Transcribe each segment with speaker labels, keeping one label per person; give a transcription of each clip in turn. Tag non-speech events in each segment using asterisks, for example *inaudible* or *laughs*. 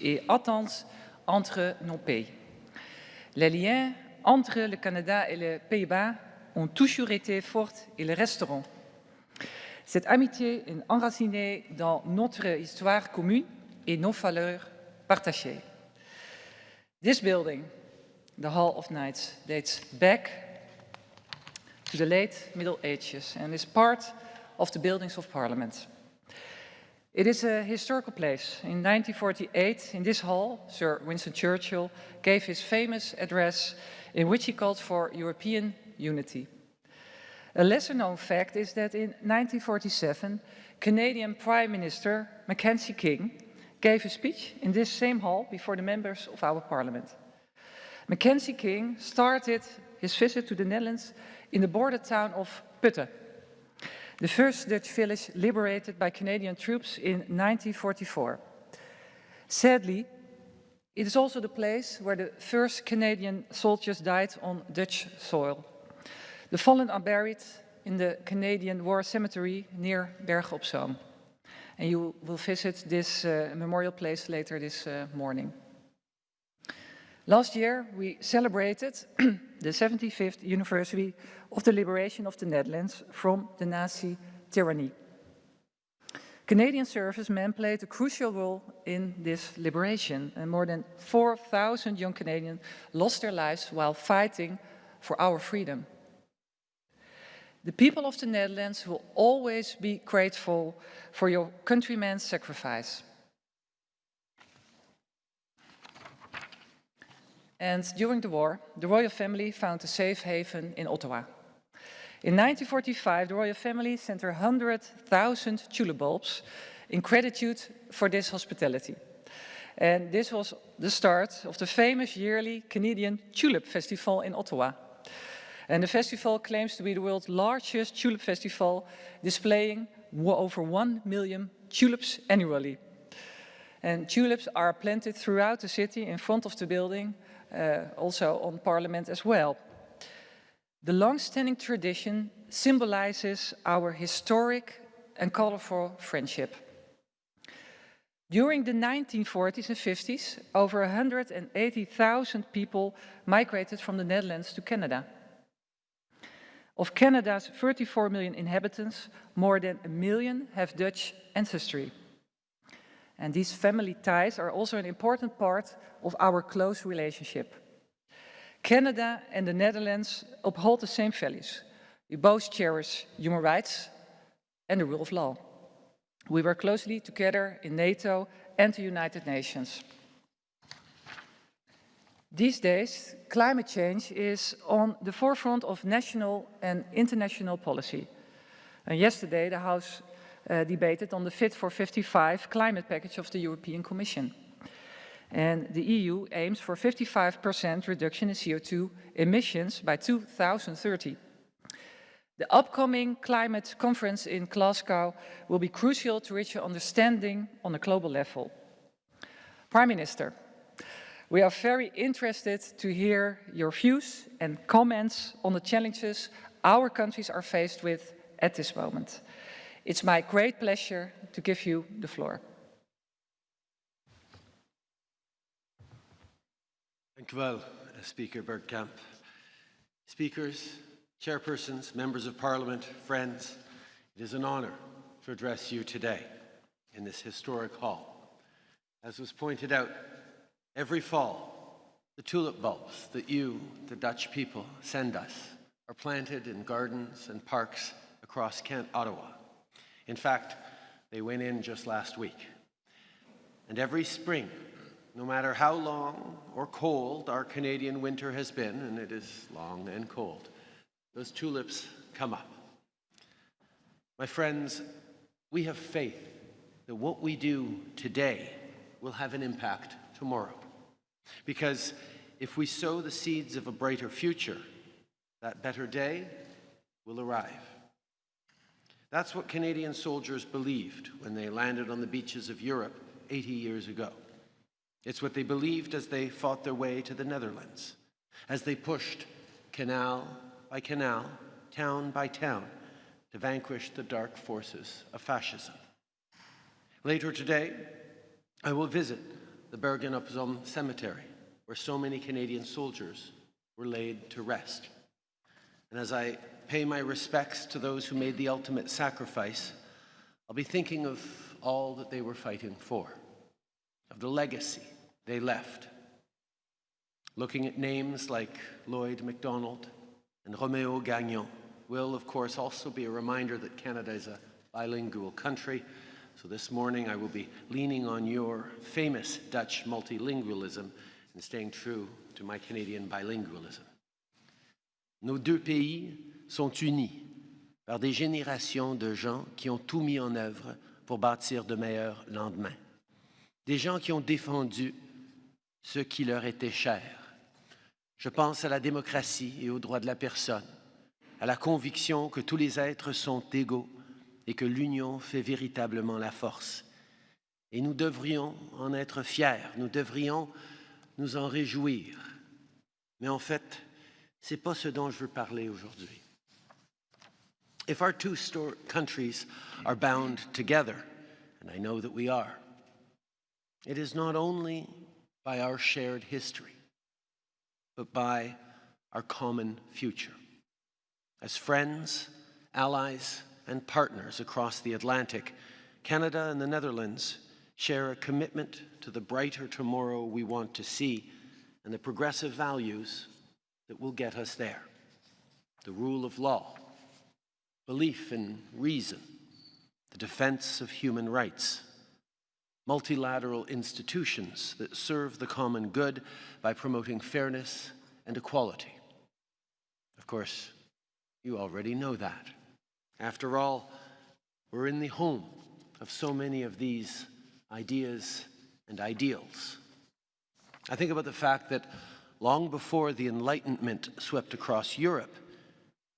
Speaker 1: et intense entre nos pays. Les liens entre le Canada et les Pays-Bas ont toujours été forts et le resteront. Cette amitié est enracinée dans notre histoire commune et nos valeurs partagées. This building, the Hall of Knights, dates back to the late Middle Ages and is part of the buildings of Parliament. It is a historical place. In 1948, in this hall, Sir Winston Churchill gave his famous address in which he called for European unity. A lesser known fact is that in 1947, Canadian Prime Minister Mackenzie King gave a speech in this same hall before the members of our parliament. Mackenzie King started his visit to the Netherlands in the border town of Putten, the first Dutch village liberated by Canadian troops in 1944. Sadly, it is also the place where the first Canadian soldiers died on Dutch soil. The fallen are buried in the Canadian War Cemetery near Bergen op Zoom. And you will visit this uh, memorial place later this uh, morning. Last year, we celebrated *clears throat* the 75th anniversary of the liberation of the Netherlands from the Nazi tyranny. Canadian servicemen played a crucial role in this liberation, and more than 4,000 young Canadians lost their lives while fighting for our freedom. The people of the Netherlands will always be grateful for your countrymen's sacrifice. And during the war, the royal family found a safe haven in Ottawa. In 1945, the royal family sent her 100,000 tulip bulbs in gratitude for this hospitality. And this was the start of the famous yearly Canadian Tulip Festival in Ottawa. And the festival claims to be the world's largest tulip festival, displaying over 1 million tulips annually. And tulips are planted throughout the city in front of the building, Uh, also on Parliament as well. The long-standing tradition symbolizes our historic and colorful friendship. During the 1940s and 50s, over 180,000 people migrated from the Netherlands to Canada. Of Canada's 34 million inhabitants, more than a million have Dutch ancestry. And these family ties are also an important part of our close relationship. Canada and the Netherlands uphold the same values. We both cherish human rights and the rule of law. We work closely together in NATO and the United Nations. These days, climate change is on the forefront of national and international policy. And yesterday, the House uh, debated on the Fit for 55 climate package of the European Commission. And the EU aims for 55% reduction in CO2 emissions by 2030. The upcoming climate conference in Glasgow will be crucial to reach an understanding on a global level. Prime Minister, we are very interested to hear your views and comments on the challenges our countries are faced with at this moment. It's my great pleasure to give you the floor.
Speaker 2: Dank u wel, uh, Speaker Bergkamp. Speakers, chairpersons, members of parliament, friends, it is an honor to address you today in this historic hall. As was pointed out, every fall, the tulip bulbs that you, the Dutch people, send us are planted in gardens and parks across Kent, Ottawa. In fact, they went in just last week. And every spring, no matter how long or cold our Canadian winter has been, and it is long and cold, those tulips come up. My friends, we have faith that what we do today will have an impact tomorrow. Because if we sow the seeds of a brighter future, that better day will arrive. That's what Canadian soldiers believed when they landed on the beaches of Europe 80 years ago. It's what they believed as they fought their way to the Netherlands, as they pushed canal by canal, town by town, to vanquish the dark forces of fascism. Later today, I will visit the Bergen-op-Zoom Cemetery, where so many Canadian soldiers were laid to rest. And as I pay my respects to those who made the ultimate sacrifice, I'll be thinking of all that they were fighting for, of the legacy they left. Looking at names like Lloyd MacDonald and Romeo Gagnon will, of course, also be a reminder that Canada is a bilingual country. So this morning I will be leaning on your famous Dutch multilingualism and staying true to my Canadian bilingualism. Nos deux pays sont unis par des générations de gens qui ont tout mis en œuvre pour bâtir de meilleurs lendemains. Des gens qui ont défendu ce qui leur était cher. Je pense à la démocratie et aux droits de la personne, à la conviction que tous les êtres sont égaux et que l'union fait véritablement la force. Et nous devrions en être fiers, nous devrions nous en réjouir. Mais en fait, ce n'est pas ce dont je veux parler aujourd'hui. If our two countries are bound together, and I know that we are, it is not only by our shared history, but by our common future. As friends, allies, and partners across the Atlantic, Canada and the Netherlands share a commitment to the brighter tomorrow we want to see and the progressive values that will get us there. The rule of law, belief in reason, the defense of human rights, multilateral institutions that serve the common good by promoting fairness and equality. Of course, you already know that. After all, we're in the home of so many of these ideas and ideals. I think about the fact that long before the Enlightenment swept across Europe,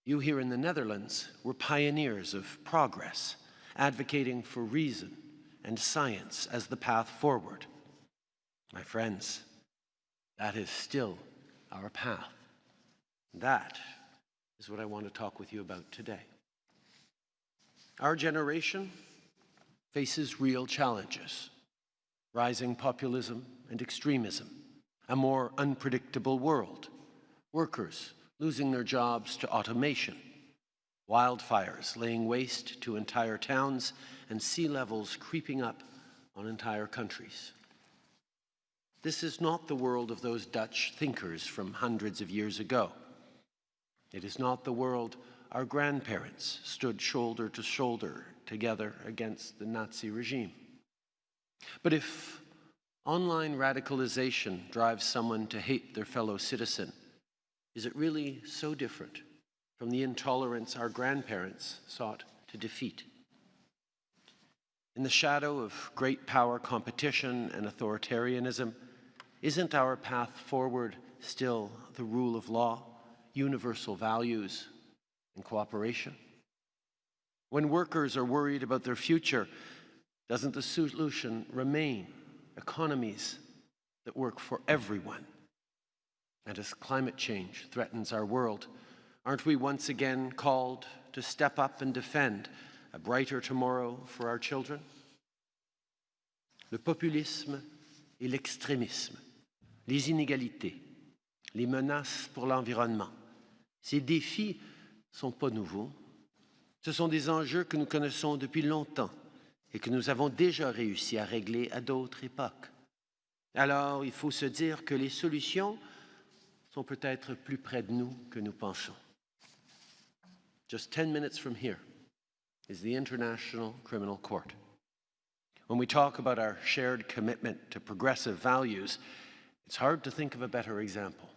Speaker 2: you here in the Netherlands were pioneers of progress, advocating for reason and science as the path forward. My friends, that is still our path. That is what I want to talk with you about today. Our generation faces real challenges rising populism and extremism, a more unpredictable world, workers losing their jobs to automation, wildfires laying waste to entire towns, and sea levels creeping up on entire countries. This is not the world of those Dutch thinkers from hundreds of years ago. It is not the world our grandparents stood shoulder to shoulder together against the Nazi regime. But if online radicalization drives someone to hate their fellow citizen, is it really so different from the intolerance our grandparents sought to defeat? In the shadow of great power competition and authoritarianism, isn't our path forward still the rule of law, universal values, and cooperation? When workers are worried about their future, doesn't the solution remain economies that work for everyone? And as climate change threatens our world, aren't we once again called to step up and defend a brighter tomorrow for our children? Le populisme et l'extrémisme, les inégalités, les menaces pour l'environnement, ces défis ne sont pas nouveaux. Ce sont des enjeux que nous connaissons depuis longtemps et que nous avons déjà réussi à régler à d'autres époques. Alors, il faut se dire que les solutions sont peut-être plus près de nous que nous pensons. Just 10 minutes from here is the International Criminal Court. When we talk about our shared commitment to progressive values, it's hard to think of a better example.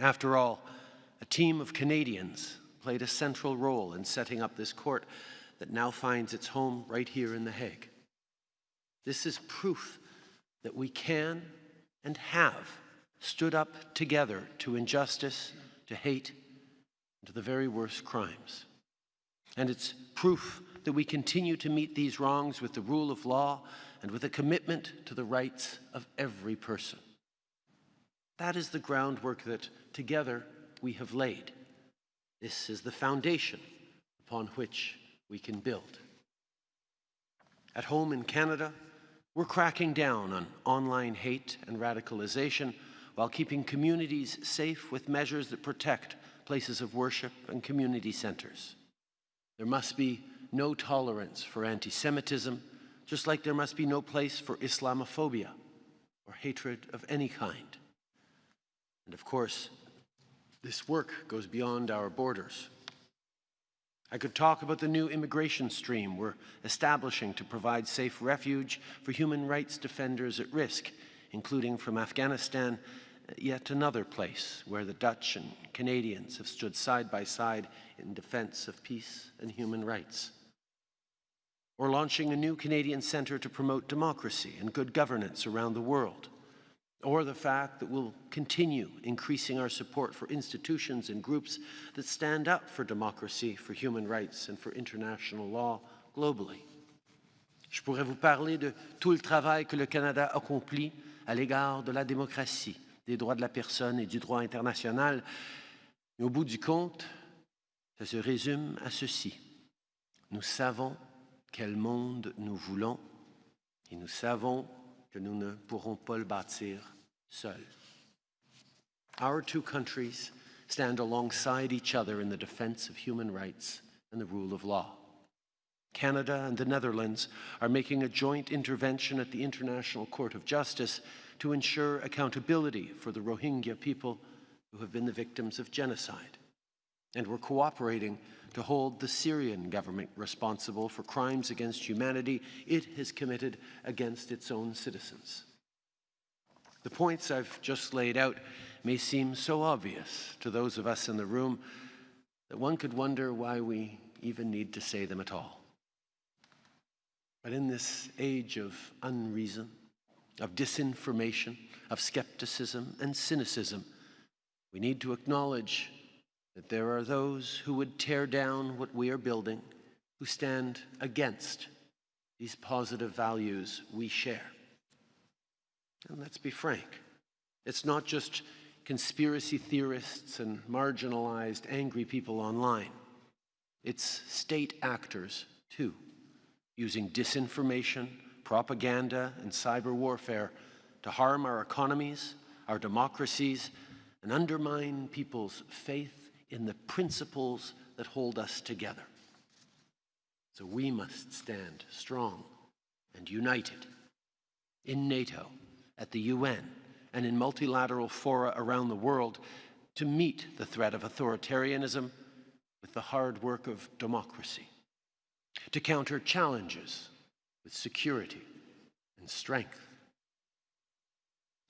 Speaker 2: After all, a team of Canadians played a central role in setting up this court that now finds its home right here in The Hague. This is proof that we can and have stood up together to injustice, to hate, and to the very worst crimes. And it's proof that we continue to meet these wrongs with the rule of law and with a commitment to the rights of every person. That is the groundwork that together we have laid. This is the foundation upon which we can build. At home in Canada, We're cracking down on online hate and radicalization while keeping communities safe with measures that protect places of worship and community centers. There must be no tolerance for anti Semitism, just like there must be no place for Islamophobia or hatred of any kind. And of course, this work goes beyond our borders. I could talk about the new immigration stream we're establishing to provide safe refuge for human rights defenders at risk, including from Afghanistan, yet another place where the Dutch and Canadians have stood side by side in defense of peace and human rights. Or launching a new Canadian Centre to promote democracy and good governance around the world or the fact that we'll continue increasing our support for institutions and groups that stand up for democracy, for human rights, and for international law globally. Je pourrais vous parler de tout le travail que le Canada accomplit à l'égard de la démocratie, des droits de la personne et du droit international. Mais au bout du compte, ça se résume à ceci. Nous savons quel monde nous voulons et nous savons que nous ne pourrons pas le bâtir seuls. Our two countries stand alongside each other in the defense of human rights and the rule of law. Canada and the Netherlands are making a joint intervention at the International Court of Justice to ensure accountability for the Rohingya people who have been the victims of genocide. And we're cooperating to hold the Syrian government responsible for crimes against humanity it has committed against its own citizens. The points I've just laid out may seem so obvious to those of us in the room that one could wonder why we even need to say them at all. But in this age of unreason, of disinformation, of skepticism and cynicism, we need to acknowledge that there are those who would tear down what we are building, who stand against these positive values we share. And let's be frank, it's not just conspiracy theorists and marginalized angry people online. It's state actors, too, using disinformation, propaganda, and cyber warfare to harm our economies, our democracies, and undermine people's faith in the principles that hold us together. So we must stand strong and united in NATO, at the UN, and in multilateral fora around the world to meet the threat of authoritarianism with the hard work of democracy, to counter challenges with security and strength,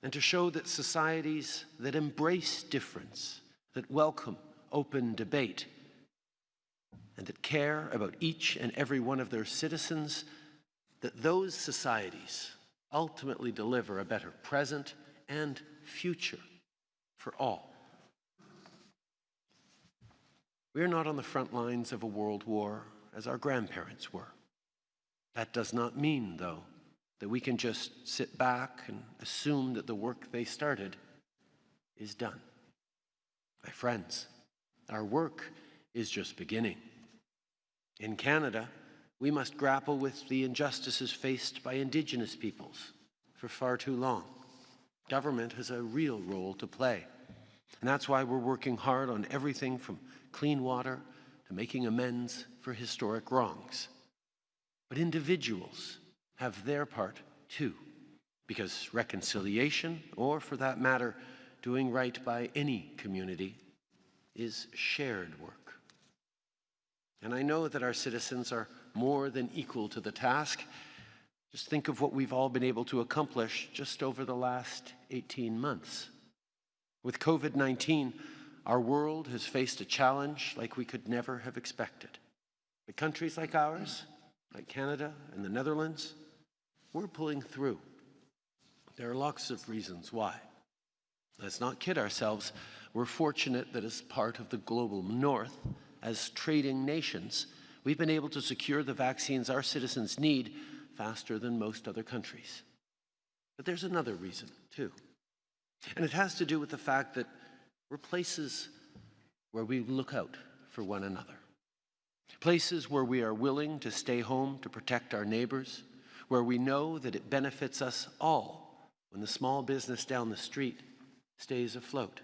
Speaker 2: and to show that societies that embrace difference, that welcome open debate, and that care about each and every one of their citizens, that those societies ultimately deliver a better present and future for all. We're not on the front lines of a world war as our grandparents were. That does not mean, though, that we can just sit back and assume that the work they started is done. My friends, our work is just beginning. In Canada, we must grapple with the injustices faced by Indigenous peoples for far too long. Government has a real role to play. And that's why we're working hard on everything from clean water to making amends for historic wrongs. But individuals have their part too, because reconciliation, or for that matter, doing right by any community, is shared work. And I know that our citizens are more than equal to the task. Just think of what we've all been able to accomplish just over the last 18 months. With COVID 19, our world has faced a challenge like we could never have expected. But countries like ours, like Canada and the Netherlands, we're pulling through. There are lots of reasons why. Let's not kid ourselves. We're fortunate that as part of the global north, as trading nations, we've been able to secure the vaccines our citizens need faster than most other countries. But there's another reason, too. And it has to do with the fact that we're places where we look out for one another. Places where we are willing to stay home to protect our neighbors, where we know that it benefits us all when the small business down the street stays afloat.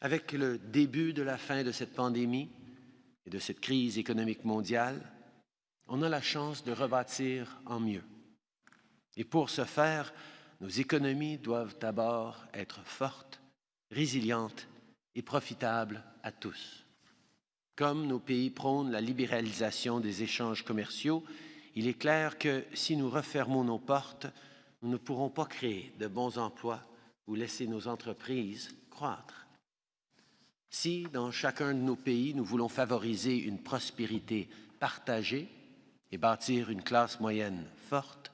Speaker 2: Avec le début de la fin de cette pandémie et de cette crise économique mondiale, on a la chance de rebâtir en mieux. Et pour ce faire, nos économies doivent d'abord être fortes, résilientes et profitables à tous. Comme nos pays prônent la libéralisation des échanges commerciaux, il est clair que si nous refermons nos portes, nous ne pourrons pas créer de bons emplois ou laisser nos entreprises croître. Si, dans chacun de nos pays, nous voulons favoriser une prospérité partagée et bâtir une classe moyenne forte,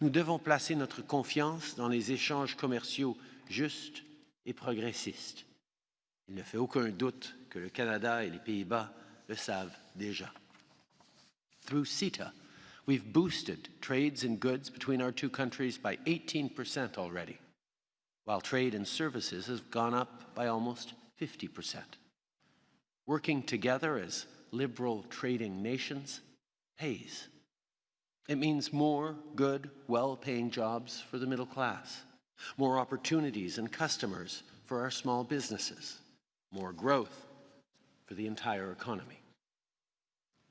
Speaker 2: nous devons placer notre confiance dans les échanges commerciaux justes et progressistes. Il ne fait aucun doute que le Canada et les Pays-Bas le savent déjà. Through CETA, we've boosted trades in goods between our two countries by 18% already, while trade in services has gone up by almost 50%. Working together as liberal trading nations pays. It means more good, well-paying jobs for the middle class, more opportunities and customers for our small businesses, more growth for the entire economy.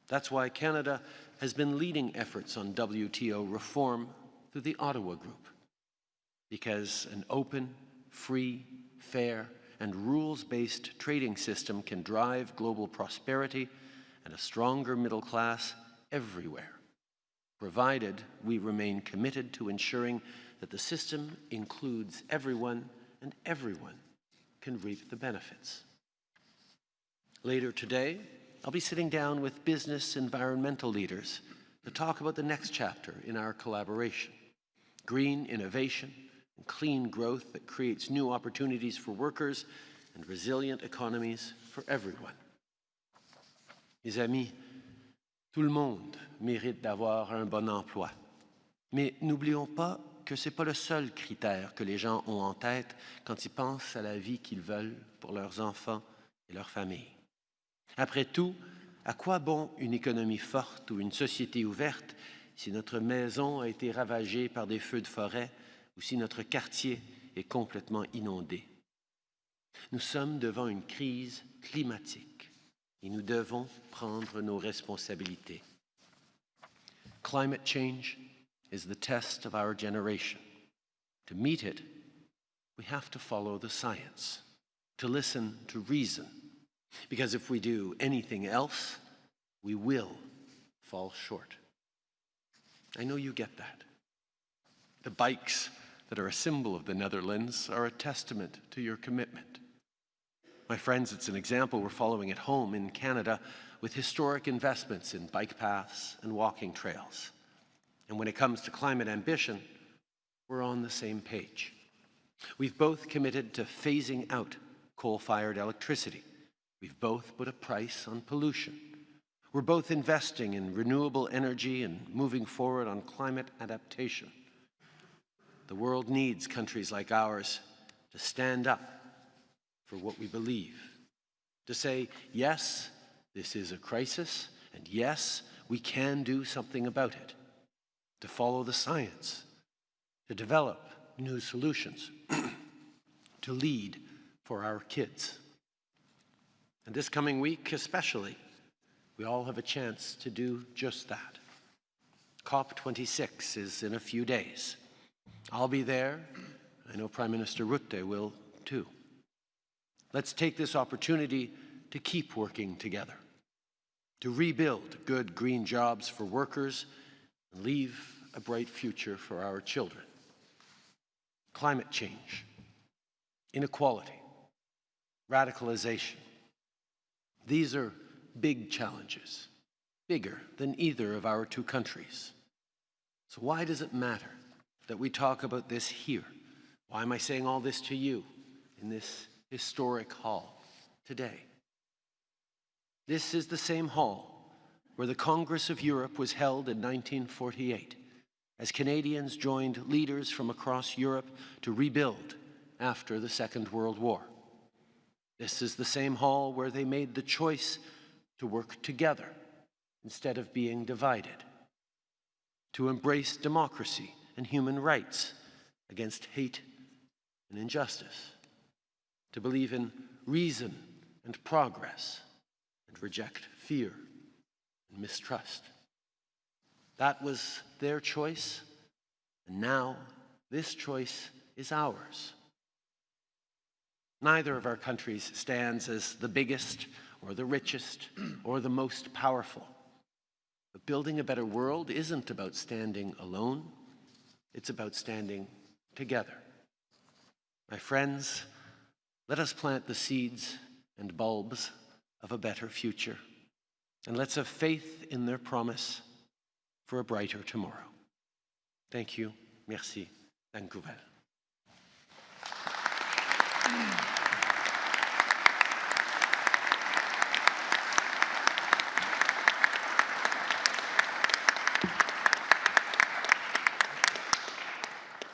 Speaker 2: That's why Canada has been leading efforts on WTO reform through the Ottawa Group, because an open, free, fair, and rules-based trading system can drive global prosperity and a stronger middle class everywhere, provided we remain committed to ensuring that the system includes everyone and everyone can reap the benefits. Later today, I'll be sitting down with business environmental leaders to talk about the next chapter in our collaboration, green innovation and clean growth that creates new opportunities for workers and resilient economies for everyone. Mes amis, tout le monde mérite d'avoir un bon emploi. Mais n'oublions pas que ce n'est pas le seul critère que les gens ont en tête quand ils pensent à la vie qu'ils veulent pour leurs enfants et leurs familles. Après tout, à quoi bon une économie forte ou une société ouverte si notre maison a été ravagée par des feux de forêt ou si notre quartier est complètement inondé? Nous sommes devant une crise climatique et nous devons prendre nos responsabilités. Climate change is the test of our generation. To meet it, we have to follow the science, to listen to reason, because if we do anything else, we will fall short. I know you get that. The bikes that are a symbol of the Netherlands are a testament to your commitment. My friends, it's an example we're following at home in Canada with historic investments in bike paths and walking trails. And when it comes to climate ambition, we're on the same page. We've both committed to phasing out coal-fired electricity. We've both put a price on pollution. We're both investing in renewable energy and moving forward on climate adaptation. The world needs countries like ours to stand up for what we believe, to say, yes, this is a crisis, and yes, we can do something about it, to follow the science, to develop new solutions, *clears throat* to lead for our kids. And this coming week especially, we all have a chance to do just that. COP26 is in a few days. I'll be there. I know Prime Minister Rutte will too. Let's take this opportunity to keep working together, to rebuild good green jobs for workers and leave a bright future for our children. Climate change, inequality, radicalization. These are big challenges, bigger than either of our two countries. So why does it matter that we talk about this here? Why am I saying all this to you in this historic hall today? This is the same hall where the Congress of Europe was held in 1948 as Canadians joined leaders from across Europe to rebuild after the Second World War. This is the same hall where they made the choice to work together instead of being divided. to embrace democracy and human rights against hate and injustice, to believe in reason and progress and reject fear and mistrust. That was their choice, and now this choice is ours. Neither of our countries stands as the biggest or the richest *clears throat* or the most powerful. But building a better world isn't about standing alone, it's about standing together. My friends, let us plant the seeds and bulbs of a better future. And let's have faith in their promise for a brighter tomorrow. Thank you. Merci. Vancouver.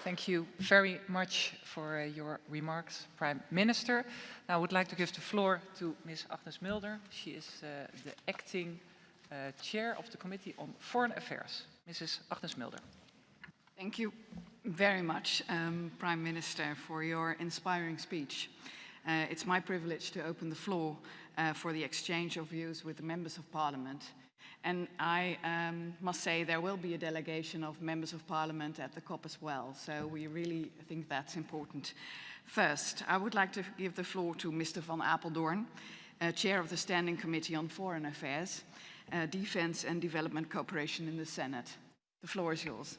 Speaker 1: Thank you very much for uh, your remarks, Prime Minister. Now I would like to give the floor to Ms. Agnes Mulder. She is uh, the acting uh, chair of the Committee on Foreign Affairs. Mrs. Agnes Mulder.
Speaker 3: Thank you very much, um, Prime Minister, for your inspiring speech. Uh, it's my privilege to open the floor uh, for the exchange of views with the members of parliament and I um, must say there will be a delegation of members of parliament at the COP as well. So we really think that's important. First, I would like to give the floor to Mr. Van Apeldoorn, uh, Chair of the Standing Committee on Foreign Affairs, uh, Defense and Development Cooperation in the Senate. The floor is yours.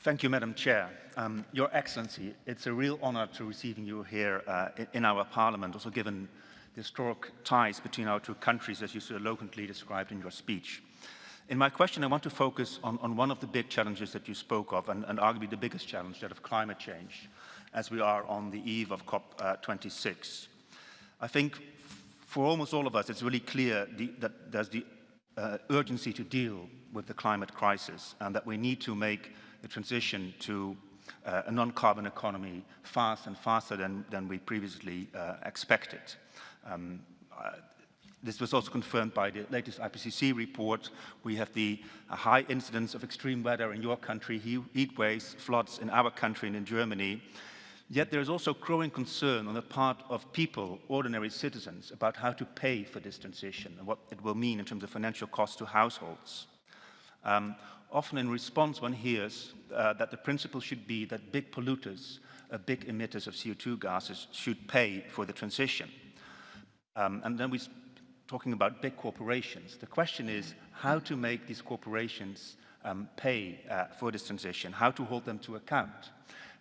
Speaker 4: Thank you, Madam Chair. Um, Your Excellency, it's a real honor to receiving you here uh, in our parliament, also given the historic ties between our two countries, as you so eloquently described in your speech. In my question, I want to focus on, on one of the big challenges that you spoke of, and, and arguably the biggest challenge, that of climate change, as we are on the eve of COP26. I think for almost all of us, it's really clear the, that there's the uh, urgency to deal with the climate crisis and that we need to make the transition to uh, a non-carbon economy fast and faster than, than we previously uh, expected. Um, uh, this was also confirmed by the latest IPCC report. We have the uh, high incidence of extreme weather in your country, heat waves, floods in our country and in Germany. Yet there is also growing concern on the part of people, ordinary citizens, about how to pay for this transition and what it will mean in terms of financial costs to households. Um, often in response, one hears uh, that the principle should be that big polluters, uh, big emitters of CO2 gases, should pay for the transition. Um, and then we're talking about big corporations. The question is how to make these corporations um, pay uh, for this transition, how to hold them to account.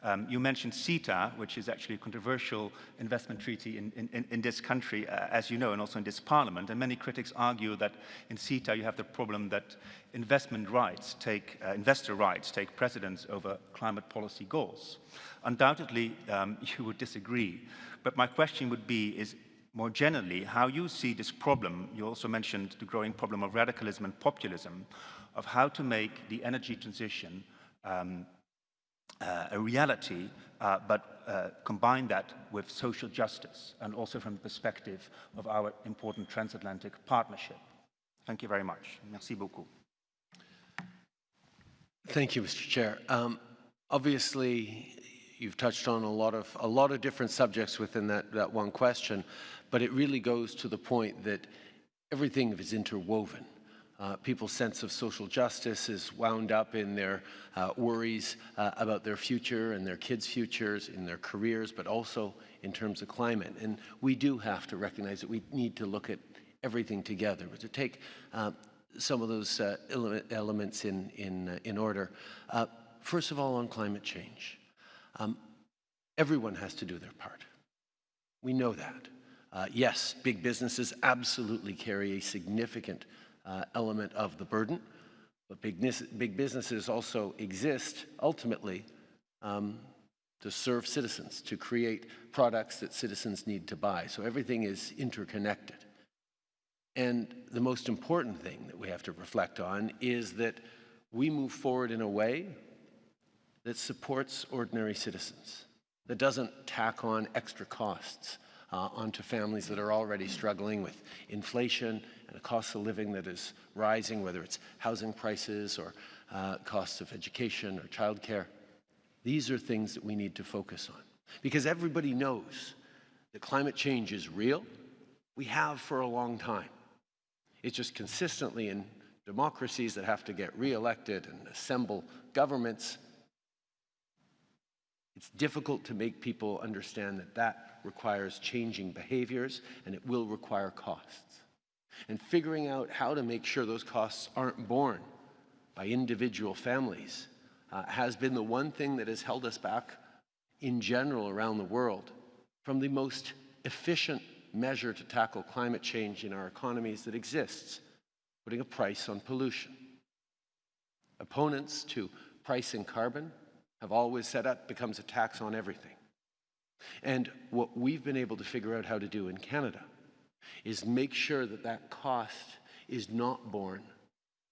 Speaker 4: Um, you mentioned CETA, which is actually a controversial investment treaty in, in, in this country, uh, as you know, and also in this parliament. And many critics argue that in CETA you have the problem that investment rights take, uh, investor rights take precedence over climate policy goals. Undoubtedly, um, *laughs* you would disagree. But my question would be, is more generally, how you see this problem, you also mentioned the growing problem of radicalism and populism, of how to make the energy transition um, uh, a reality, uh, but uh, combine that with social justice and also from the perspective of our important transatlantic partnership. Thank you very much. Merci beaucoup.
Speaker 2: Thank you, Mr. Chair. Um, obviously, you've touched on a lot of a lot of different subjects within that, that one question, but it really goes to the point that everything is interwoven. Uh, people's sense of social justice is wound up in their uh, worries uh, about their future and their kids' futures, in their careers, but also in terms of climate. And we do have to recognize that we need to look at everything together, but to take uh, some of those uh, elements in, in, uh, in order. first of all, on climate change. Um, everyone has to do their part. We know that. Yes, big businesses absolutely carry a significant uh, element of the burden. But big, big businesses also exist ultimately um, to serve citizens, to create products that citizens need to buy. So everything is interconnected. And the most important thing that we have to reflect on is that we move forward in a way that supports ordinary citizens, that doesn't tack on extra costs uh, onto families that are already struggling with inflation and a cost of living that is rising, whether it's housing prices or uh, costs of education or childcare. These are things that we need to focus on because everybody knows that climate change is real. We have for a long time. It's just consistently in democracies that have to get reelected and assemble governments. It's difficult to make people understand that that requires changing behaviors and it will require costs. And figuring out how to make sure those costs aren't borne by individual families uh, has been the one thing that has held us back in general around the world from the most efficient measure to tackle climate change in our economies that exists, putting a price on pollution. Opponents to pricing carbon have always said that becomes a tax on everything. And what we've been able to figure out how to do in Canada is make sure that that cost is not borne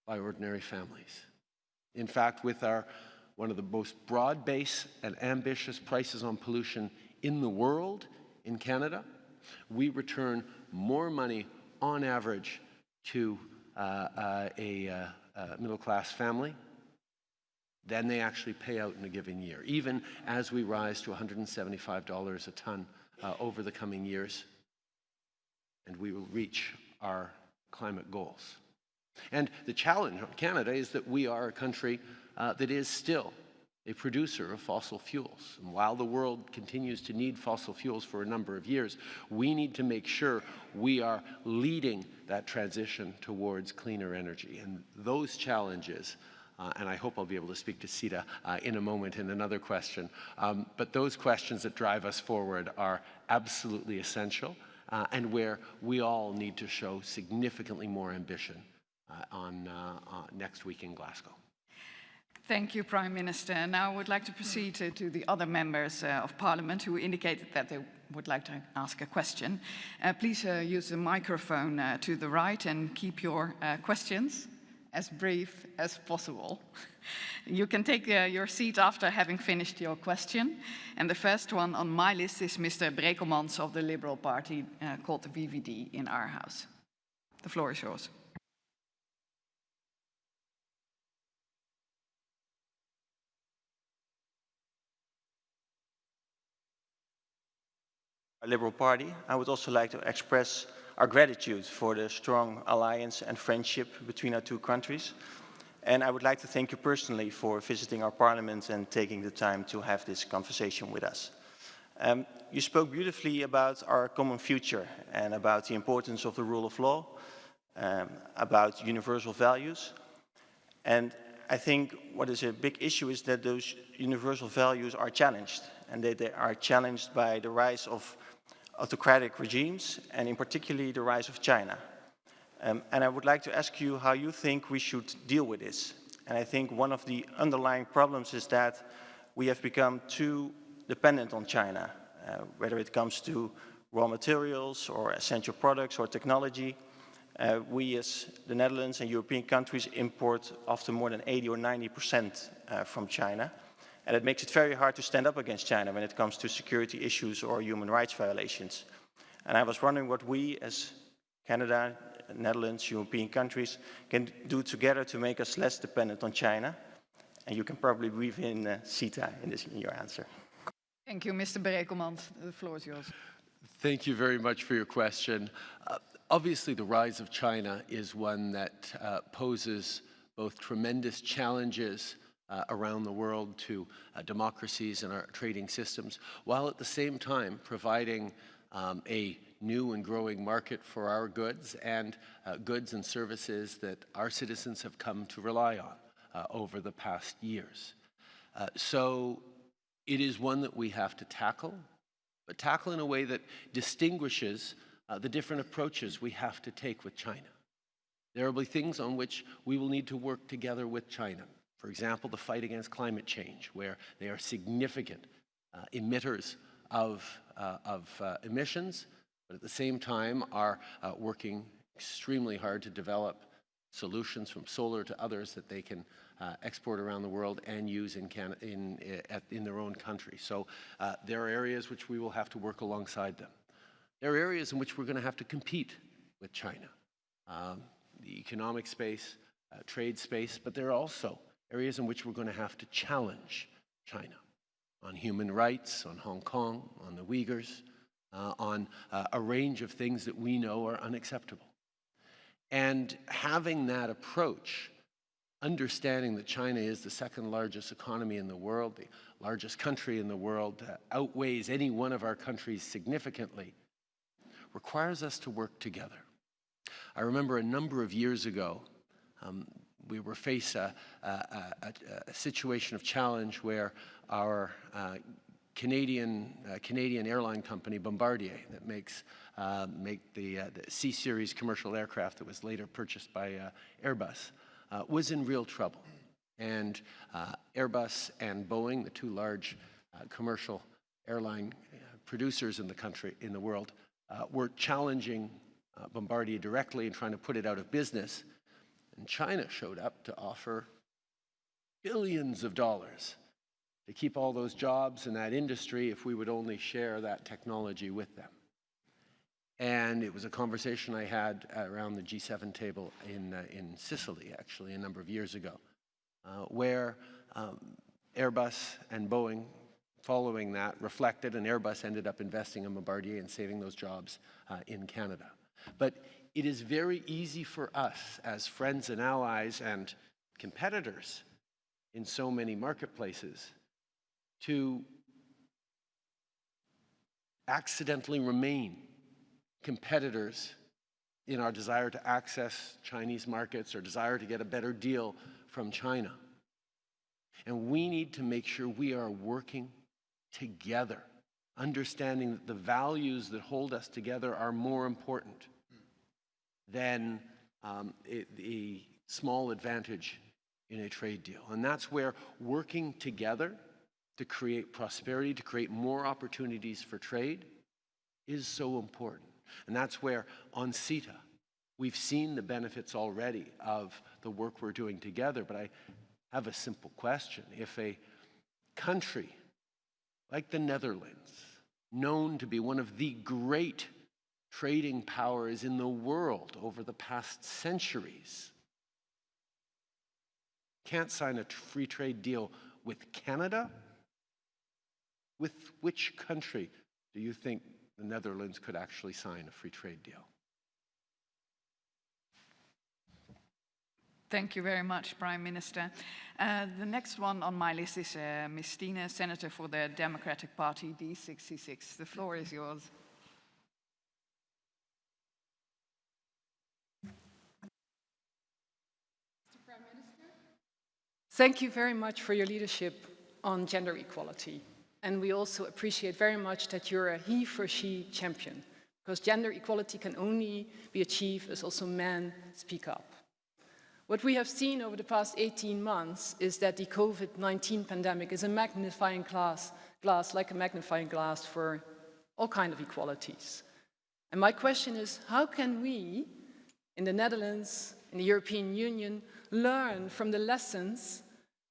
Speaker 2: by ordinary families. In fact, with our one of the most broad-based and ambitious prices on pollution in the world in Canada, we return more money on average to uh, uh, a, uh, middle-class family than they actually pay out in a given year, even as we rise to $175 a ton uh, over the coming years, and we will reach our climate goals. And the challenge on Canada is that we are a country uh, that is still a producer of fossil fuels. And while the world continues to need fossil fuels for a number of years, we need to make sure we are leading that transition towards cleaner energy. And those challenges, uh, and I hope I'll be able to speak to CETA uh, in a moment in another question, um, but those questions that drive us forward are absolutely essential uh, and where we all need to show significantly more ambition uh, on uh, uh, next week in Glasgow.
Speaker 3: Thank you, Prime Minister. Now I would like to proceed to, the other members of Parliament who indicated that they would like to ask a question. Please use the microphone to the right and keep your questions as brief as possible. *laughs* you can take uh, your seat after having finished your question. And the first one on my list is Mr. Brekelmans of the Liberal Party, called the VVD in our House. The floor is yours.
Speaker 5: our Liberal Party, I would also like to express our gratitude for the strong alliance and friendship between our two countries. And I would like to thank you personally for visiting our parliament and taking the time to have this conversation with us. Um, you spoke beautifully about our common future and about the importance of the rule of law, um, about universal values. And I think what is a big issue is that those universal values are challenged and that they are challenged by the rise of autocratic regimes, and in particularly the rise of China. Um, and I would like to ask you how you think we should deal with this. And I think one of the underlying problems is that we have become too dependent on China, uh, whether it comes to raw materials or essential products or technology. Uh, we as the Netherlands and European countries import often more than 80 or 90 percent uh, from China. And it makes it very hard to stand up against China when it comes to security issues or human rights violations. And I was wondering what we as Canada, Netherlands, European countries can do together to make us less dependent on China. And you can probably weave in uh, CETA in, this, in your answer.
Speaker 3: Thank you, Mr. Brekelmans. The floor is yours.
Speaker 2: Thank you very much for your question. Uh, obviously, the rise of China is one that uh, poses both tremendous challenges uh, around the world to uh, democracies and our trading systems, while at the same time providing um, a new and growing market for our goods and uh, goods and services that our citizens have come to rely on uh, over the past years. Uh, so it is one that we have to tackle, but tackle in a way that distinguishes uh, the different approaches we have to take with China. There will be things on which we will need to work together with China. For example, the fight against climate change, where they are significant uh, emitters of, uh, of uh, emissions, but at the same time are uh, working extremely hard to develop solutions from solar to others that they can uh, export around the world and use in, in, at, in their own country. So uh, there are areas which we will have to work alongside them. There are areas in which we're going to have to compete with China. Um, the economic space, uh, trade space, but there are also areas in which we're going to have to challenge China on human rights, on Hong Kong, on the Uyghurs, uh, on uh, a range of things that we know are unacceptable. And having that approach, understanding that China is the second largest economy in the world, the largest country in the world, uh, outweighs any one of our countries significantly, requires us to work together. I remember a number of years ago, um, we were faced a, a, a, a, situation of challenge where our uh, Canadian, uh, Canadian airline company, Bombardier, that makes uh, make the, uh, the C-Series commercial aircraft that was later purchased by uh, Airbus, uh, was in real trouble. And Airbus and Boeing, the two large commercial airline producers in the country, in the world, were challenging Bombardier directly and trying to put it out of business and China showed up to offer billions of dollars to keep all those jobs in that industry if we would only share that technology with them. And it was a conversation I had around the G7 table in, uh, in Sicily, actually, a number of years ago, uh, where um, Airbus and Boeing, following that, reflected, and Airbus ended up investing in Bombardier and saving those jobs uh, in Canada. But it is very easy for us as friends and allies and competitors in so many marketplaces to accidentally remain competitors in our desire to access Chinese markets or desire to get a better deal from China. And we need to make sure we are working together, understanding that the values that hold us together are more important than um, the small advantage in a trade deal. And that's where working together to create prosperity, to create more opportunities for trade is so important. And that's where on CETA, we've seen the benefits already of the work we're doing together. But I have a simple question. If a country like the Netherlands, known to be one of the great trading powers in the world over the past centuries. Can't sign a free trade deal with Canada? With which country do you think the Netherlands could actually sign a free trade deal?
Speaker 3: Thank you very much, Prime Minister. Uh, the next one on my list is uh, Ms. Stine, Senator for the Democratic Party, D66. The floor is yours.
Speaker 6: Thank you very much for your leadership on gender equality. And we also appreciate very much that you're a he for she champion, because gender equality can only be achieved as also men speak up. What we have seen over the past 18 months is that the COVID-19 pandemic is a magnifying glass, glass, like a magnifying glass for all kinds of equalities. And my question is, how can we, in the Netherlands, in the European Union, learn from the lessons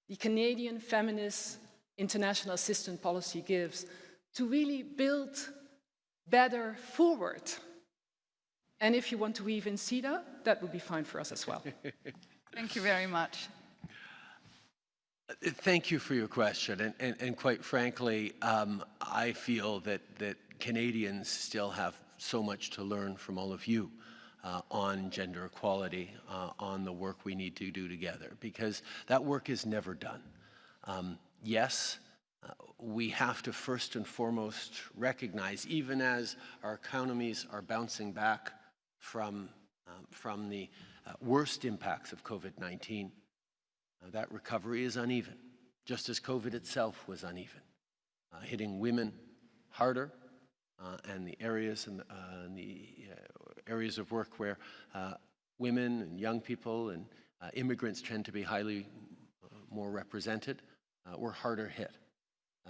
Speaker 6: the Canadian feminist international assistance policy gives to really build better forward. And if you want to weave in CETA, that would be fine for us as well. *laughs*
Speaker 3: Thank you very much.
Speaker 2: Thank you for your question. And, and, and quite frankly, um, I feel that, that Canadians still have so much to learn from all of you uh, on gender equality, uh, on the work we need to do together, because that work is never done. Um, yes, uh, we have to first and foremost recognize, even as our economies are bouncing back from, um, from the uh, worst impacts of COVID-19, uh, that recovery is uneven, just as COVID itself was uneven, uh, hitting women harder, and the areas and, the areas of work where women and young people and immigrants tend to be highly more represented were harder hit.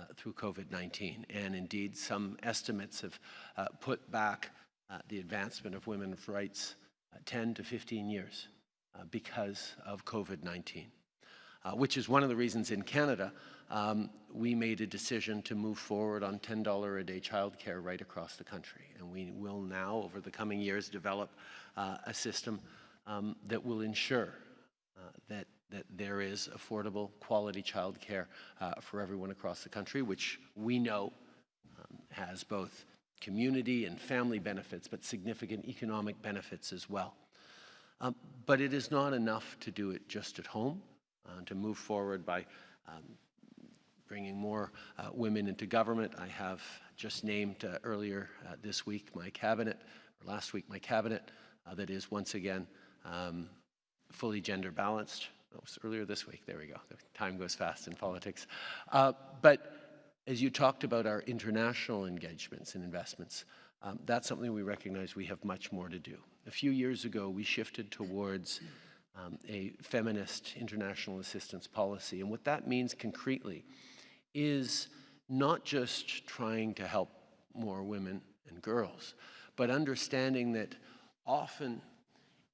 Speaker 2: Uh, through COVID-19. And indeed, some estimates have uh, put back uh, the advancement of women's rights 10 to 15 years because of COVID-19. Uh, which is one of the reasons in Canada um, we made a decision to move forward on $10 a day childcare right across the country. And we will now, over the coming years, develop uh, a system um, that will ensure uh, that, that there is affordable, quality childcare uh, for everyone across the country, which we know um, has both community and family benefits, but significant economic benefits as well. Um, but it is not enough to do it just at home, uh, to move forward by um, bringing more uh, women into government. I have just named uh, earlier uh, this week my cabinet, or last week my cabinet, uh, that is once again um, fully gender balanced. It was earlier this week, there we go. The time goes fast in politics. But as you talked about our international engagements and investments, um, that's something we recognize we have much more to do. A few years ago, we shifted towards um, a feminist international assistance policy. And what that means concretely is not just trying to help more women and girls, but understanding that often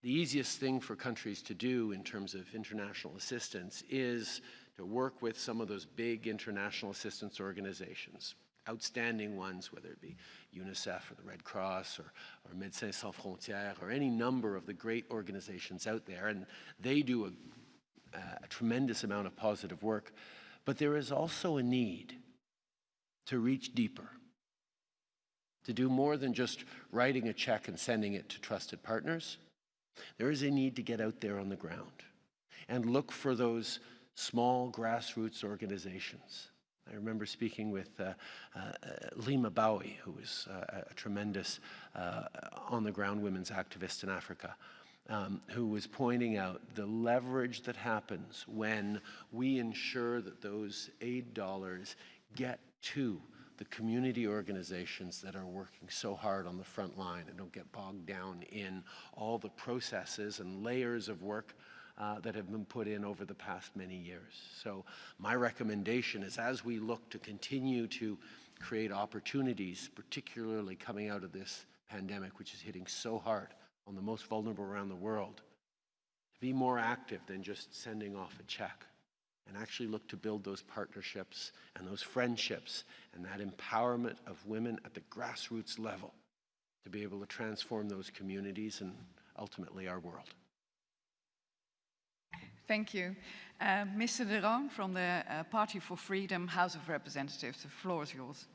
Speaker 2: the easiest thing for countries to do in terms of international assistance is to work with some of those big international assistance organizations, outstanding ones, whether it be UNICEF or the Red Cross or, or Médecins Sans Frontières or any number of the great organizations out there. And they do a, uh, a tremendous amount of positive work. But there is also a need to reach deeper, to do more than just writing a check and sending it to trusted partners. There is a need to get out there on the ground and look for those small grassroots organizations. I remember speaking with uh, uh, Leymah Gbowee, who was uh, a tremendous uh, on-the-ground women's activist in Africa um, who was pointing out the leverage that happens when we ensure that those aid dollars get to the community organizations that are working so hard on the front line and don't get bogged down in all the processes and layers of work uh, that have been put in over the past many years. So my recommendation is as we look to continue to create opportunities, particularly coming out of this pandemic, which is hitting so hard on the most vulnerable around the world, to be more active than just sending off a check and actually look to build those partnerships and those friendships and that empowerment of women at the grassroots level to be able to transform those communities and ultimately our world.
Speaker 3: Thank you. Uh, Mr. De Roon from the uh, Party for Freedom, House of Representatives, the floor is yours.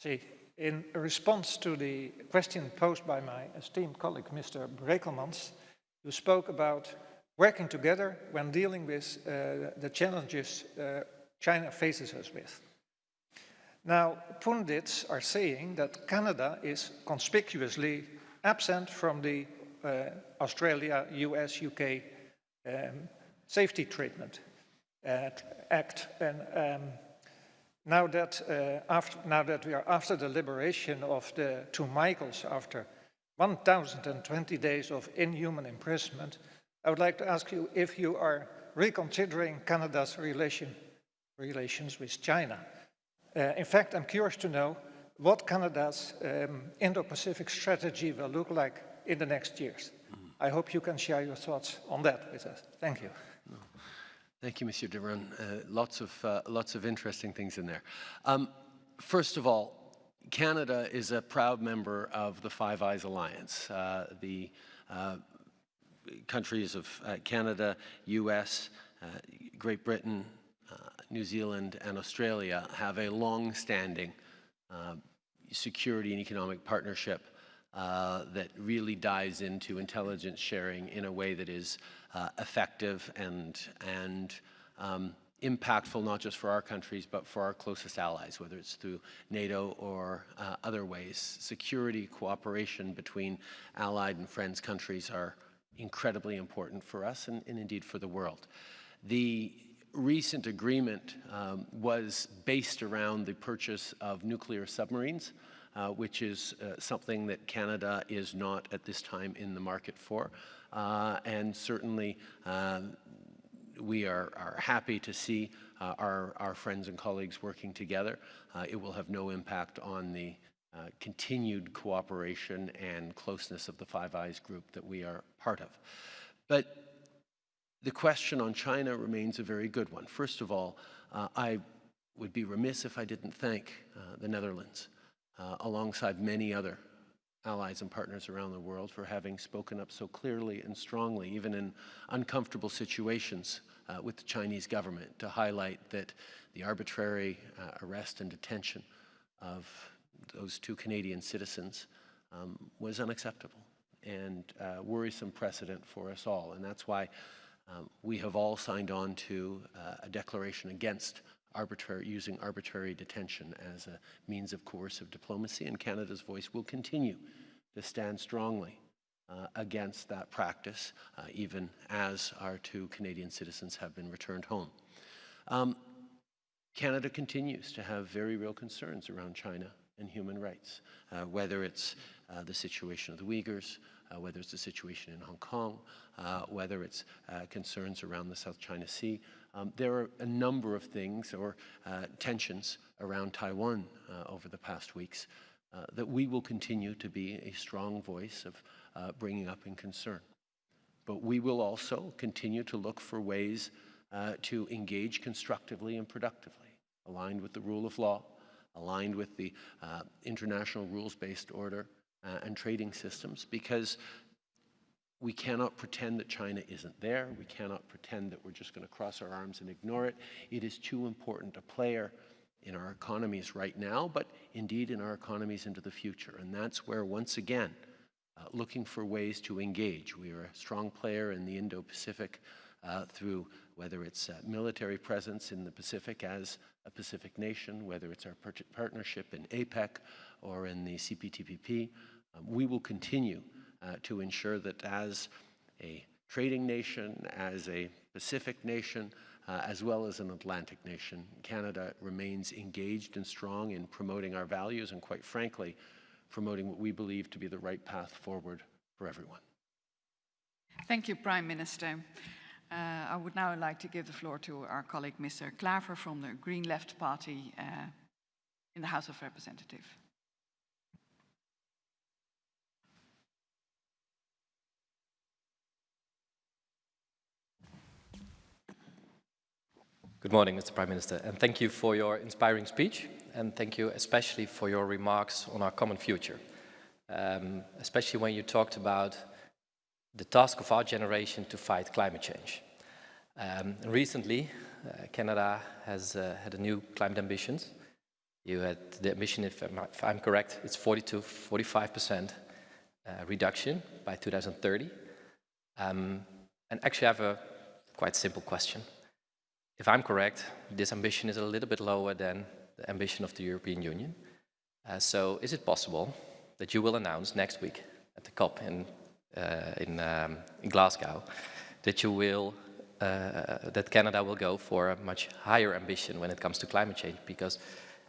Speaker 7: See, in response to the question posed by my esteemed colleague, Mr. Brekelmans, you spoke about working together when dealing with uh, the challenges uh, China faces us with. Now, pundits are saying that Canada is conspicuously absent from the uh, Australia, US, UK um, safety treatment uh, act. And um, now that, uh, after, now that we are after the liberation of the two Michaels after 1,020 days of inhuman imprisonment, I would like to ask you if you are reconsidering Canada's relation, relations with China. Uh, in fact, I'm curious to know what Canada's um, Indo-Pacific strategy will look like in the next years. Mm. I hope you can share your thoughts on that with us. Thank you.
Speaker 2: Thank you, Monsieur de Roon. Uh, lots, of, uh, lots of interesting things in there. Um, first of all, Canada is a proud member of the Five Eyes Alliance. Uh, the uh, countries of uh, Canada, US, uh, Great Britain, New Zealand, and Australia have a long-standing security and economic partnership uh, that really dives into intelligence sharing in a way that is uh, effective and, and um, impactful not just for our countries but for our closest allies, whether it's through NATO or uh, other ways. Security cooperation between allied and friends countries are incredibly important for us and, and indeed for the world. The recent agreement um, was based around the purchase of nuclear submarines uh, which is uh, something that Canada is not at this time in the market for. Uh, and certainly um, we are, are, happy to see uh, our, our friends and colleagues working together. Uh, it will have no impact on the uh, continued cooperation and closeness of the Five Eyes group that we are part of. But the question on China remains a very good one. First of all, uh, I would be remiss if I didn't thank uh, the Netherlands, uh, alongside many other allies and partners around the world, for having spoken up so clearly and strongly, even in uncomfortable situations uh, with the Chinese government, to highlight that the arbitrary uh, arrest and detention of those two Canadian citizens um, was unacceptable and uh, worrisome precedent for us all. And that's why um, we have all signed on to uh, a declaration against arbitrary, using arbitrary detention as a means of coercive diplomacy, and Canada's voice will continue to stand strongly uh, against that practice, uh, even as our two Canadian citizens have been returned home. Um, Canada continues to have very real concerns around China and human rights, uh, whether it's uh, the situation of the Uyghurs, whether it's the situation in Hong Kong, uh, whether it's uh, concerns around the South China Sea. Um, there are a number of things or uh, tensions around Taiwan uh, over the past weeks uh, that we will continue to be a strong voice of bringing up in concern. But we will also continue to look for ways to engage constructively and productively, aligned with the rule of law, aligned with the international rules-based order, uh, and trading systems because we cannot pretend that China isn't there. We cannot pretend that we're just going to cross our arms and ignore it. It is too important a player in our economies right now, but indeed in our economies into the future. And that's where, once again, uh, looking for ways to engage. We are a strong player in the Indo-Pacific uh, through whether it's military presence in the Pacific as a Pacific nation, whether it's our partnership in APEC or in the CPTPP. Um, we will continue uh, to ensure that as a trading nation, as a Pacific nation, uh, as well as an Atlantic nation, Canada remains engaged and strong in promoting our values and, quite frankly, promoting what we believe to be the right path forward for everyone.
Speaker 3: Thank you, Prime Minister. Uh, I would now like to give the floor to our colleague, Mr. Klaver from the Green Left Party uh, in the House of Representatives.
Speaker 8: Good morning, Mr. Prime Minister, and thank you for your inspiring speech, and thank you especially for your remarks on our common future, um, especially when you talked about the task of our generation to fight climate change. Um, recently, uh, Canada has uh, had a new climate ambitions. You had the ambition, if I'm, if I'm correct, it's 40 to 45% uh, reduction by 2030. Um, and actually I have a quite simple question if I'm correct, this ambition is a little bit lower than the ambition of the European Union. Uh, so is it possible that you will announce next week at the COP in, uh, in, um, in, Glasgow that you will, uh, that Canada will go for a much higher ambition when it comes to climate change? Because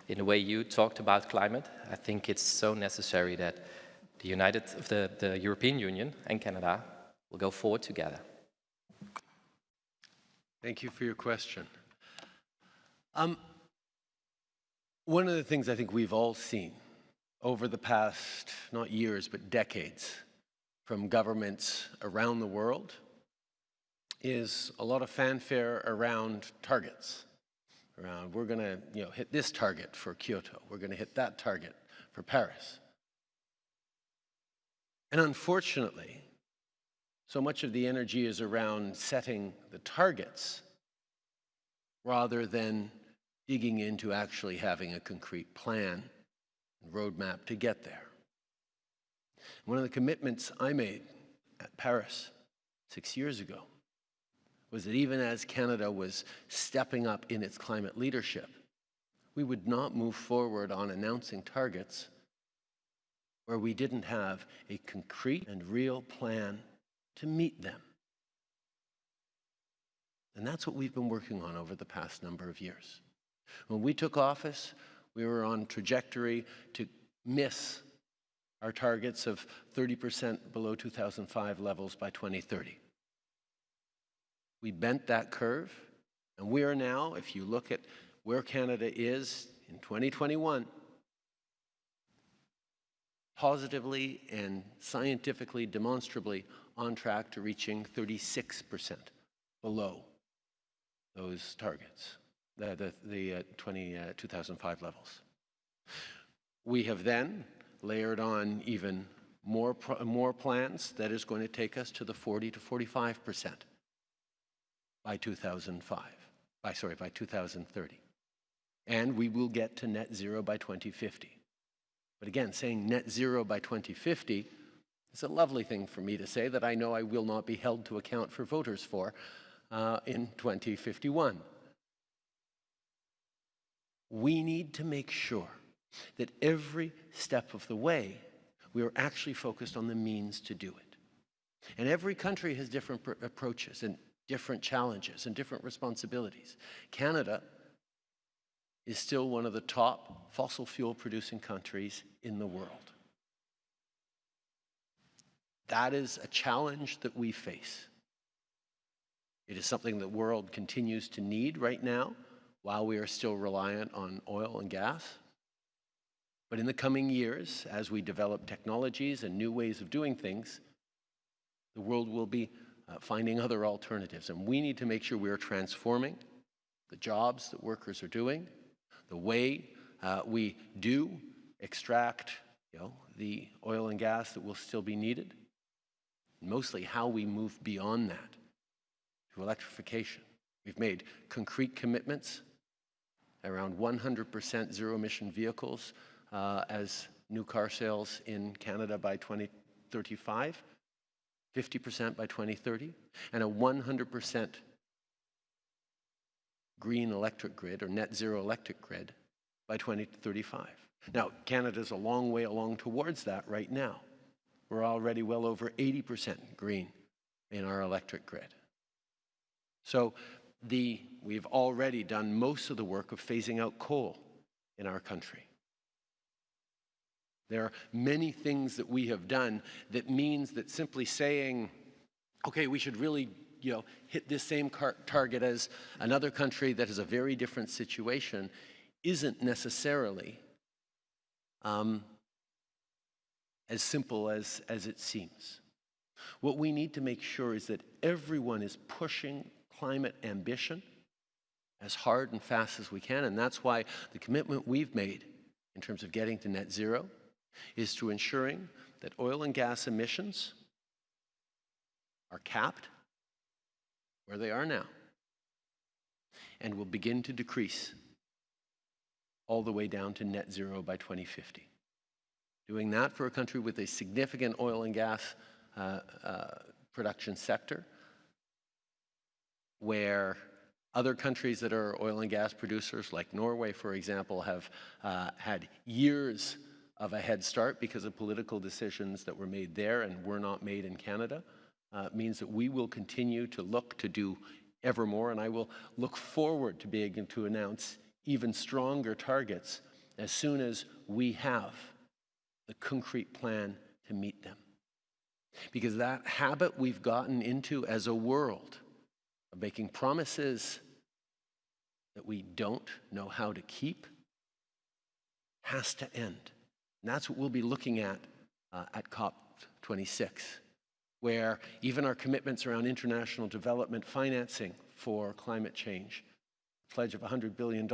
Speaker 8: in the way you talked about climate, I think it's so necessary that the United, the, the European Union and Canada will go forward together.
Speaker 2: Thank you for your question. Um, one of the things I think we've all seen over the past, not years, but decades, from governments around the world is a lot of fanfare around targets. Around, we're going to you know, hit this target for Kyoto. We're going to hit that target for Paris. And unfortunately, so much of the energy is around setting the targets rather than digging into actually having a concrete plan and roadmap to get there. One of the commitments I made at Paris six years ago was that even as Canada was stepping up in its climate leadership, we would not move forward on announcing targets where we didn't have a concrete and real plan to meet them. And that's what we've been working on over the past number of years. When we took office, we were on trajectory to miss our targets of 30% below 2005 levels by 2030. We bent that curve, And we are now, if you look at where Canada is in 2021, positively and scientifically, demonstrably on track to reaching 36% below those targets, the, the, the uh, 20, uh, 2005 levels. We have then layered on even more, more plans that is going to take us to the 40 to 45 percent by 2005, by, sorry, by 2030. And we will get to net zero by 2050. But again, saying net zero by 2050 is a lovely thing for me to say that I know I will not be held to account for voters for uh, in 2051. We need to make sure that every step of the way we are actually focused on the means to do it. And every country has different approaches and different challenges and different responsibilities. Canada is still one of the top fossil fuel producing countries in the world. That is a challenge that we face. It is something the world continues to need right now while we are still reliant on oil and gas. But in the coming years, as we develop technologies and new ways of doing things, the world will be uh, finding other alternatives. And we need to make sure we are transforming the jobs that workers are doing, the way uh, we do extract you know, the oil and gas that will still be needed, mostly how we move beyond that to electrification. We've made concrete commitments around 100% zero emission vehicles uh, as new car sales in Canada by 2035, 50% by 2030, and a 100% green electric grid or net zero electric grid by 2035. Now, Canada's a long way along towards that right now. We're already well over 80% green in our electric grid. So the, we've already done most of the work of phasing out coal in our country. There are many things that we have done that means that simply saying, okay, we should really you know, hit this same target as another country that has a very different situation isn't necessarily um, as simple as, as it seems. What we need to make sure is that everyone is pushing climate ambition as hard and fast as we can, and that's why the commitment we've made in terms of getting to net zero is to ensuring that oil and gas emissions are capped where they are now and will begin to decrease all the way down to net zero by 2050. Doing that for a country with a significant oil and gas uh, uh, production sector where other countries that are oil and gas producers, like Norway, for example, have uh, had years of a head start because of political decisions that were made there and were not made in Canada, uh, means that we will continue to look to do ever more, and I will look forward to being able to announce even stronger targets as soon as we have the concrete plan to meet them. Because that habit we've gotten into as a world of making promises that we don't know how to keep has to end. And that's what we'll be looking at uh, at COP26, where even our commitments around international development financing for climate change, pledge of $100 billion,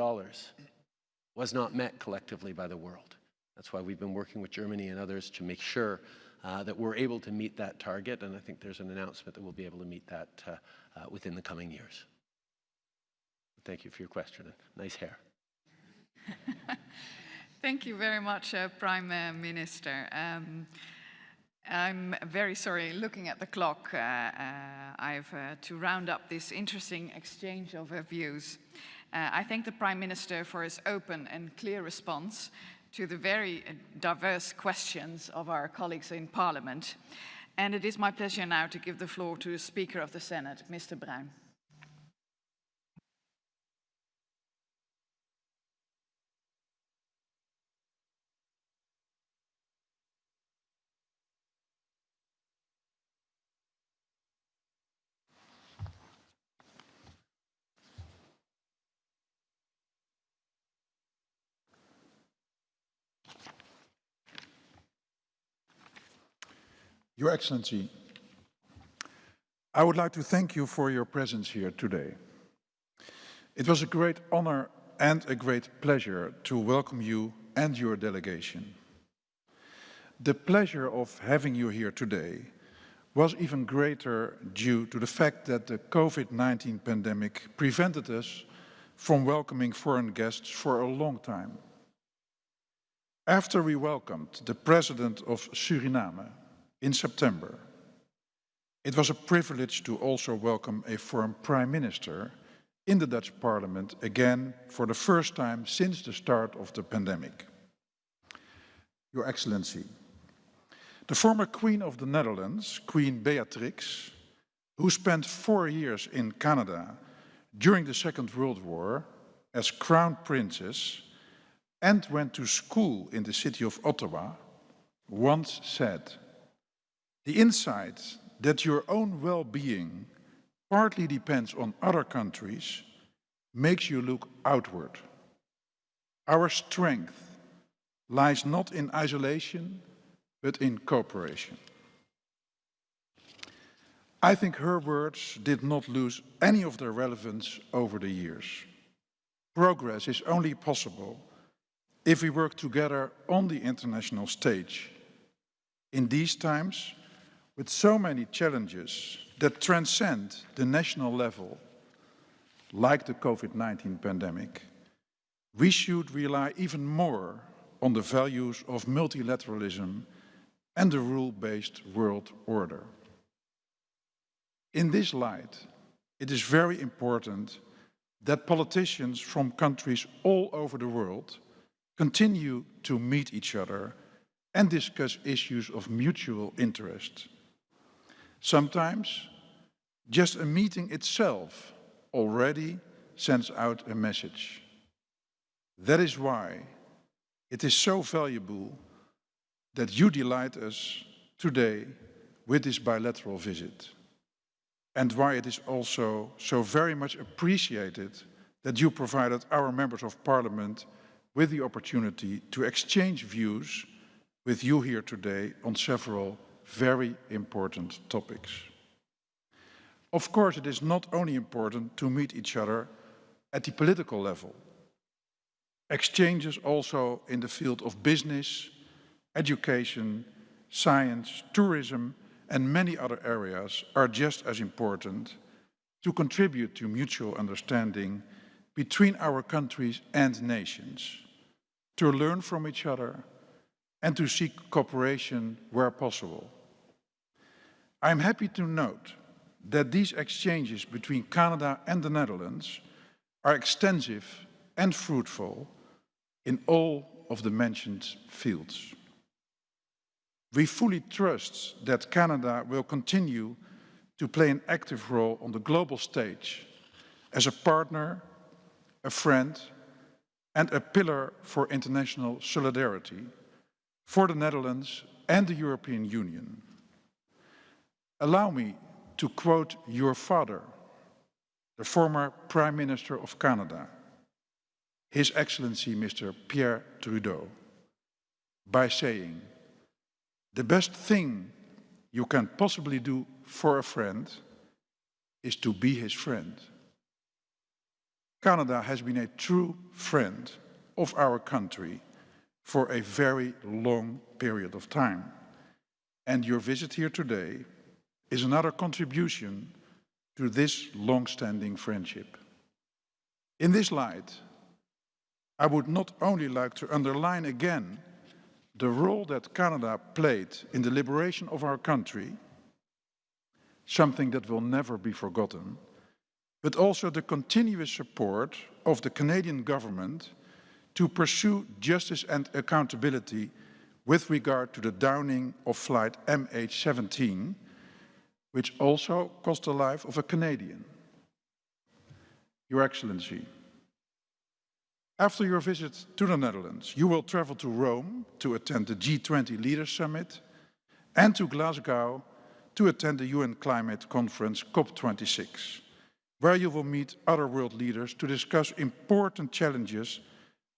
Speaker 2: was not met collectively by the world. That's why we've been working with Germany and others to make sure uh, that we're able to meet that target, and I think there's an announcement that we'll be able to meet that uh, uh, within the coming years. Thank you for your question. Nice hair. *laughs*
Speaker 3: Thank you very much, uh, Prime uh, Minister. Um, I'm very sorry, looking at the clock, uh, I have to round up this interesting exchange of views. I thank the Prime Minister for his open and clear response to the very uh, diverse questions of our colleagues in Parliament. And it is my pleasure now to give the floor to the Speaker of the Senate, Mr. Bruijn.
Speaker 9: Your Excellency, I would like to thank you for your presence here today. It was a great honor and a great pleasure to welcome you and your delegation. The pleasure of having you here today was even greater due to the fact that the COVID-19 pandemic prevented us from welcoming foreign guests for a long time. After we welcomed the President of Suriname in September, it was a privilege to also welcome a foreign Prime Minister in the Dutch Parliament again for the first time since the start of the pandemic. Your Excellency, the former Queen of the Netherlands, Queen Beatrix, who spent four years in Canada during the Second World War as Crown Princess and went to school in the city of Ottawa, once said, the insight that your own well-being partly depends on other countries makes you look outward. Our strength lies not in isolation, but in cooperation. I think her words did not lose any of their relevance over the years. Progress is only possible if we work together on the international stage. In these times, with so many challenges that transcend the national level, like the COVID-19 pandemic, we should rely even more on the values of multilateralism and the rule-based world order. In this light, it is very important that politicians from countries all over the world continue to meet each other and discuss issues of mutual interest. Sometimes, just a meeting itself already sends out a message. That is why it is so valuable that you delight us today with this bilateral visit and why it is also so very much appreciated that you provided our members of parliament with the opportunity to exchange views with you here today on several very important topics. Of course, it is not only important to meet each other at the political level. Exchanges also in the field of business, education, science, tourism, and many other areas are just as important to contribute to mutual understanding between our countries and nations, to learn from each other, and to seek cooperation where possible. I am happy to note that these exchanges between Canada and the Netherlands are extensive and fruitful in all of the mentioned fields. We fully trust that Canada will continue to play an active role on the global stage as a partner, a friend, and a pillar for international solidarity for the Netherlands and the European Union. Allow me to quote your father, the former Prime Minister of Canada, His Excellency Mr. Pierre Trudeau, by saying, the best thing you can possibly do for a friend is to be his friend. Canada has been a true friend of our country for a very long period of time. And your visit here today is another contribution to this long-standing friendship. In this light, I would not only like to underline again the role that Canada played in the liberation of our country, something that will never be forgotten, but also the continuous support of the Canadian government to pursue justice and accountability with regard to the downing of flight MH17, which also cost the life of a Canadian. Your Excellency, after your visit to the Netherlands, you will travel to Rome to attend the G20 Leaders Summit and to Glasgow to attend the UN Climate Conference COP26, where you will meet other world leaders to discuss important challenges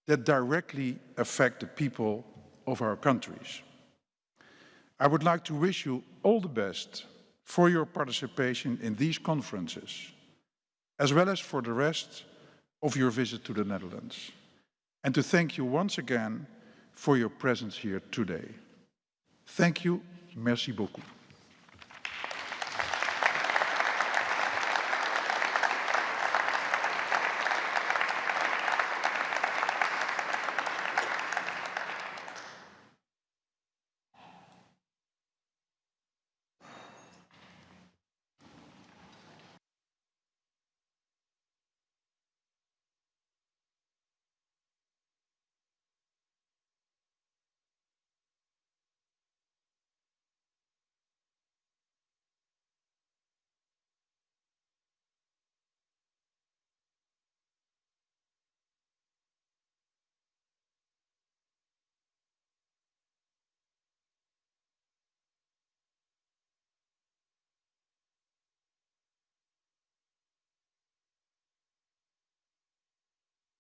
Speaker 9: that directly affect the people of our countries. I would like to wish you all the best for your participation in these conferences, as well as for the rest of your visit to the Netherlands, and to thank you once again for your presence here today. Thank you. Merci beaucoup.